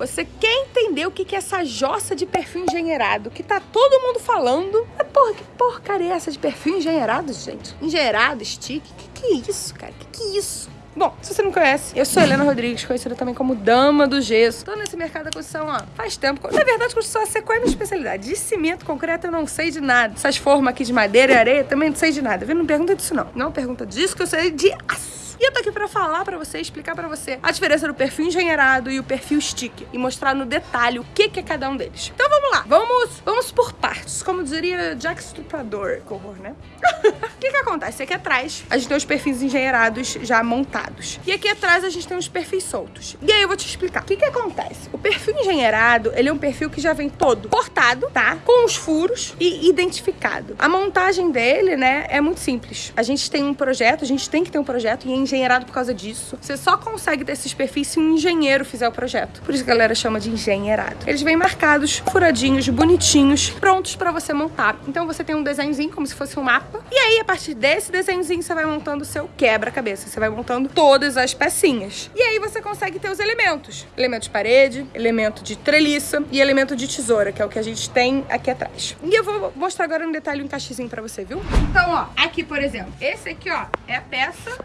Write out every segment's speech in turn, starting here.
Você quer entender o que que é essa jossa de perfil engenheirado que tá todo mundo falando? É porra, que porcaria é essa de perfil engenheirado, gente? Engenheirado, stick? Que que é isso, cara? Que que é isso? Bom, se você não conhece, eu sou Helena Rodrigues, conhecida também como Dama do Gesso. Tô nesse mercado da construção, ó, faz tempo. Na verdade, construção é qual é a minha especialidade? De cimento, concreto, eu não sei de nada. Essas formas aqui de madeira e areia, também não sei de nada. Viu? Não pergunta disso, não. Não pergunta disso, que eu sei de aço. E eu tô aqui pra falar pra você, explicar pra você a diferença do perfil engenheirado e o perfil stick. E mostrar no detalhe o que, que é cada um deles. Então vamos lá, vamos, vamos por partes. Como diria Jack Strupador. Que horror, né? O que que acontece? Aqui atrás a gente tem os perfis engenheirados já montados. E aqui atrás a gente tem os perfis soltos. E aí eu vou te explicar. O que que acontece? O perfil engenheirado, ele é um perfil que já vem todo cortado, tá? Com os furos e identificado. A montagem dele, né, é muito simples. A gente tem um projeto, a gente tem que ter um projeto e engenheirado por causa disso. Você só consegue ter esses perfis se um engenheiro fizer o projeto. Por isso a galera chama de engenheirado. Eles vêm marcados, furadinhos, bonitinhos, prontos pra você montar. Então você tem um desenhozinho como se fosse um mapa. E aí, a partir desse desenhozinho, você vai montando o seu quebra-cabeça. Você vai montando todas as pecinhas. E aí você consegue ter os elementos. Elemento de parede, elemento de treliça e elemento de tesoura, que é o que a gente tem aqui atrás. E eu vou mostrar agora um detalhe, um encaixezinho pra você, viu? Então, ó, aqui, por exemplo, esse aqui, ó, é a peça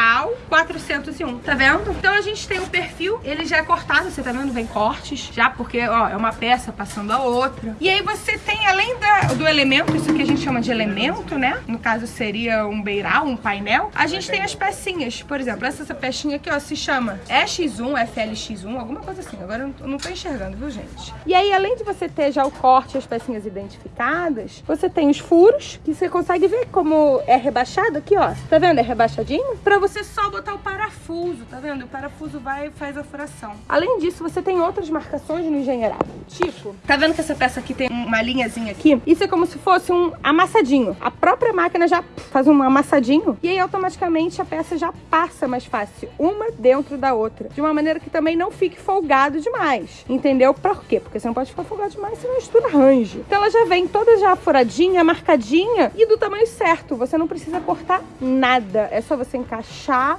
Beiral 401, tá vendo? Então a gente tem o perfil, ele já é cortado, você tá vendo? Vem cortes, já porque, ó, é uma peça passando a outra. E aí você tem, além da, do elemento, isso que a gente chama de elemento, né? No caso seria um beiral, um painel. A gente tem as pecinhas, por exemplo, essa, essa pecinha aqui, ó, se chama EX1, FLX1, alguma coisa assim. Agora eu não, tô enxergando, viu, gente? E aí, além de você ter já o corte e as pecinhas identificadas, você tem os furos, que você consegue ver como é rebaixado aqui, ó. Tá vendo? É rebaixadinho. Pra você só botar o parafuso, tá vendo? O parafuso vai e faz a furação. Além disso, você tem outras marcações no engenheirado. Tipo, tá vendo que essa peça aqui tem uma linhazinha aqui? Isso é como se fosse um amassadinho. A própria máquina já faz um amassadinho e aí automaticamente a peça já passa mais fácil, uma dentro da outra. De uma maneira que também não fique folgado demais. Entendeu? Por quê? Porque você não pode ficar folgado demais, senão a estrutura arranje. Então ela já vem toda já furadinha, marcadinha e do tamanho certo. Você não precisa cortar nada. É só você encaixar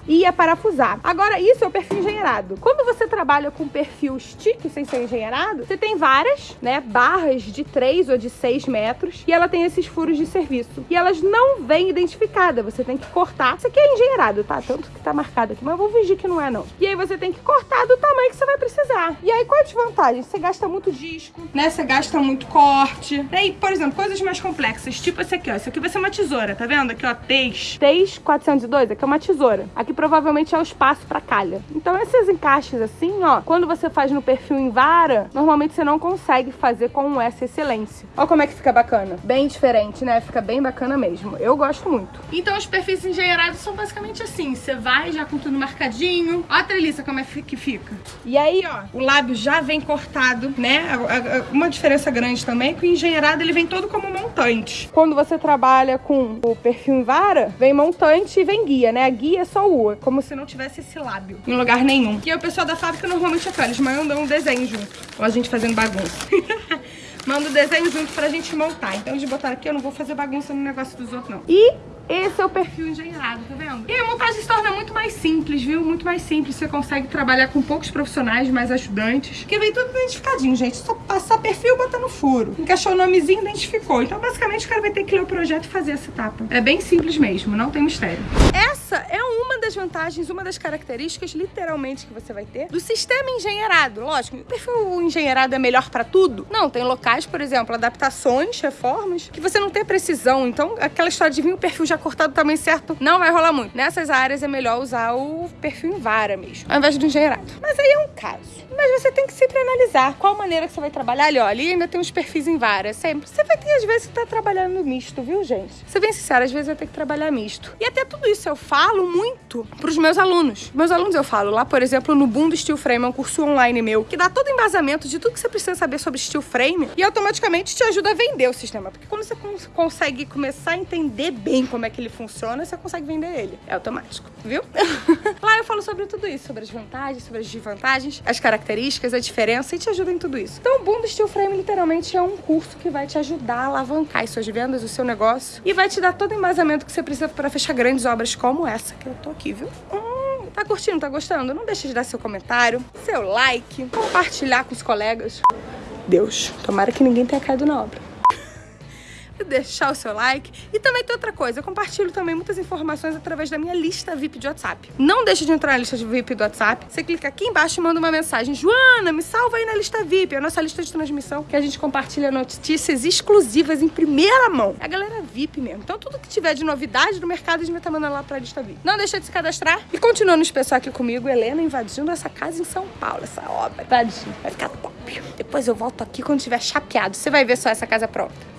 e aparafusar. Agora, isso é o perfil engenheirado. Quando você trabalha com perfil stick sem ser engenheirado, você tem várias, né, barras de 3 ou de 6 metros e ela tem esses furos de serviço. E elas não vêm identificadas, você tem que cortar. Isso aqui é engenheirado, tá? Tanto que tá marcado aqui, mas vou fingir que não é, não. E aí você tem que cortar do tamanho que você vai precisar. E aí, qual a desvantagem? Você gasta muito disco, né? Você gasta muito corte. E, por exemplo, coisas mais complexas, tipo esse aqui, ó. Isso aqui vai ser uma tesoura, tá vendo? Aqui, ó, TEIS. TEIS 402, aqui é uma tesoura. Aqui provavelmente é o espaço pra calha. Então, esses encaixes assim, ó, quando você faz no perfil em vara, normalmente você não consegue fazer com essa excelência. Ó como é que fica bacana. Bem diferente, né? Fica bem bacana mesmo. Eu gosto muito. Então, os perfis engenheirados são basicamente assim. Você vai já com tudo marcadinho. Ó a treliça como é que fica. E aí, ó, o lábio já vem cortado, né? Uma diferença grande também é que o engenheirado, ele vem todo como montante. Quando você trabalha com o perfil em vara, vem montante e vem guia, né? A guia é só o, como se não tivesse esse lábio em lugar nenhum. E o pessoal da fábrica normalmente é eles mandam um desenho junto. Ó, a gente fazendo bagunça. Manda o desenho junto pra gente montar. Então, de botar aqui, eu não vou fazer bagunça no negócio dos outros, não. E esse é o perfil engenheirado, tá vendo? E a montagem se torna muito mais simples, viu? Muito mais simples. Você consegue trabalhar com poucos profissionais, mais ajudantes. Porque vem tudo identificadinho, gente. Só passar perfil, botar no furo. Encaixou o nomezinho, identificou. Então, basicamente, o cara vai ter que ler o projeto e fazer essa etapa. É bem simples mesmo, não tem mistério. Essa é das vantagens, uma das características, literalmente, que você vai ter do sistema engenheirado. Lógico, o perfil engenheirado é melhor pra tudo? Não, tem locais, por exemplo, adaptações, reformas, que você não tem precisão. Então, aquela história de vir o perfil já cortado do tamanho certo, não vai rolar muito. Nessas áreas é melhor usar o perfil em vara mesmo, ao invés do engenheirado. Mas aí é um caso. Mas você tem que sempre analisar qual maneira que você vai trabalhar. Ali, ó, ali ainda tem uns perfis em vara, sempre. Você vai ter, às vezes, que tá trabalhando misto, viu, gente? Você bem sincero, às vezes vai ter que trabalhar misto. E até tudo isso eu falo muito pros meus alunos. Meus alunos eu falo lá, por exemplo, no Boom do Steel Frame, é um curso online meu, que dá todo embasamento de tudo que você precisa saber sobre steel frame e automaticamente te ajuda a vender o sistema. Porque quando você cons consegue começar a entender bem como é que ele funciona, você consegue vender ele. É automático, viu? Lá eu falo sobre tudo isso, sobre as vantagens, sobre as desvantagens, as características, a diferença e te ajuda em tudo isso. Então o Boom do Steel Frame literalmente é um curso que vai te ajudar a alavancar as suas vendas, o seu negócio e vai te dar todo o embasamento que você precisa para fechar grandes obras como essa que eu tô aqui, Hum Tá curtindo, tá gostando? Não deixa de dar seu comentário, seu like, compartilhar com os colegas. Deus, tomara que ninguém tenha caído na obra deixar o seu like. E também tem outra coisa, eu compartilho também muitas informações através da minha lista VIP de WhatsApp. Não deixe de entrar na lista VIP do WhatsApp. Você clica aqui embaixo e manda uma mensagem. Joana, me salva aí na lista VIP, é a nossa lista de transmissão, que a gente compartilha notícias exclusivas em primeira mão. É a galera VIP mesmo. Então tudo que tiver de novidade no mercado, a gente vai estar mandando lá pra lista VIP. Não deixa de se cadastrar. E continua no especial aqui comigo, Helena invadindo essa casa em São Paulo, essa obra. Invadindo. Vai ficar top. Depois eu volto aqui quando tiver chapeado. Você vai ver só essa casa pronta.